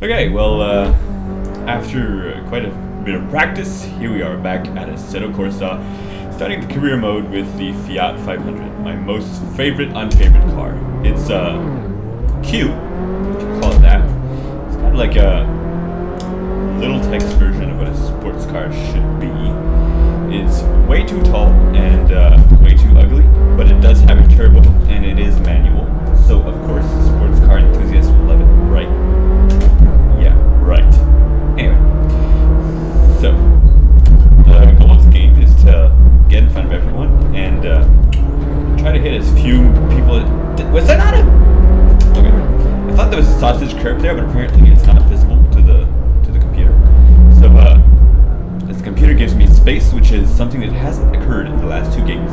Okay, well, uh, after quite a bit of practice, here we are back at Assetto Corsa, starting the career mode with the Fiat 500, my most favorite unfavorite car. It's, uh, cute, if you call it that. It's kind of like a little text version of what a sports car should be. It's way too tall and, uh, way too ugly, but it does have a turbo, and it is manual. Sausage curve there, but apparently it's not visible to the to the computer. So uh, this computer gives me space, which is something that hasn't occurred in the last two games.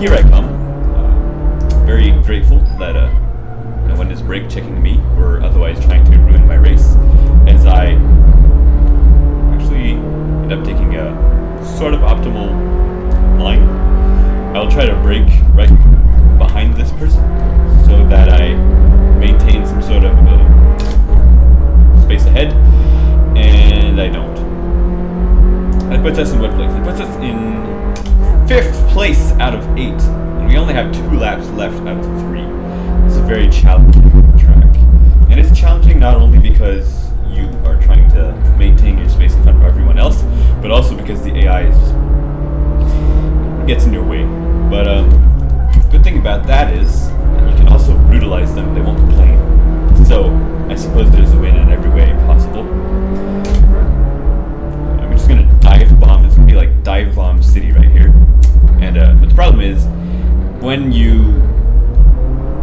Here I come. Uh, very grateful that uh, no one is brake checking me or otherwise trying to ruin my race as I actually end up taking a sort of optimal line. I'll try to brake right behind this person so that I maintain some sort of uh, space ahead, and I don't. That puts us in what place? It puts us in fifth place out of eight, and we only have two laps left out of three. It's a very challenging track. And it's challenging not only because you are trying to maintain your space in front of everyone else, but also because the AI is just gets in your way. But um, good thing about that is can also brutalize them; they won't complain. So I suppose there's a win in every way possible. I'm just gonna dive bomb. It's gonna be like dive bomb city right here. And uh, but the problem is when you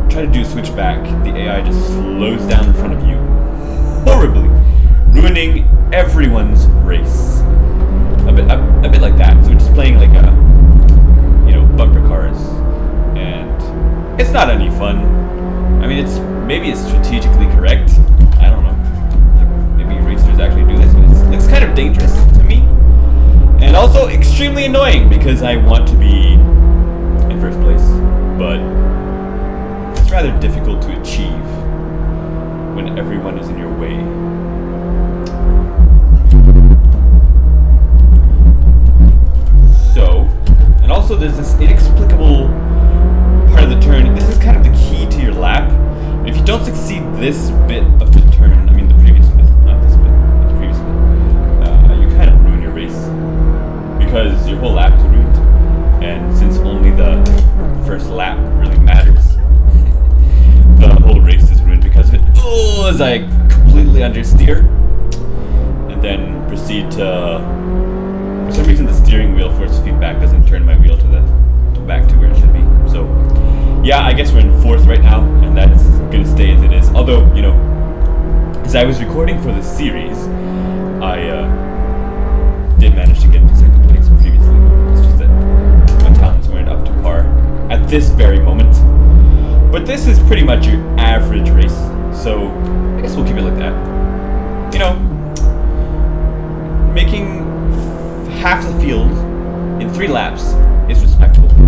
try to do a switchback, the AI just slows down in front of you horribly, ruining everyone's race. A bit, a, a bit like that. So we're just playing like a, you know, bumper cars, it's not any fun. I mean, it's maybe it's strategically correct. I don't know. Maybe racers actually do this, but it's, it's kind of dangerous to me, and also extremely annoying because I want to be in first place, but it's rather difficult to achieve when everyone is in your way. So, and also there's this inexplicable this bit of the turn, I mean the previous bit, not this bit, the previous bit, uh, you kind of ruin your race because your whole lap's ruined. And since only the first lap really matters, the whole race is ruined because of it. Oh, as I completely understeer, and then proceed to. For some reason, the steering wheel force feedback doesn't turn my wheel to the yeah, I guess we're in fourth right now, and that's gonna stay as it is. Although, you know, as I was recording for the series, I uh, did manage to get into second place previously. It's just that my talents weren't up to par at this very moment. But this is pretty much your average race, so I guess we'll keep it like that. You know, making half the field in three laps is respectable.